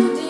teduh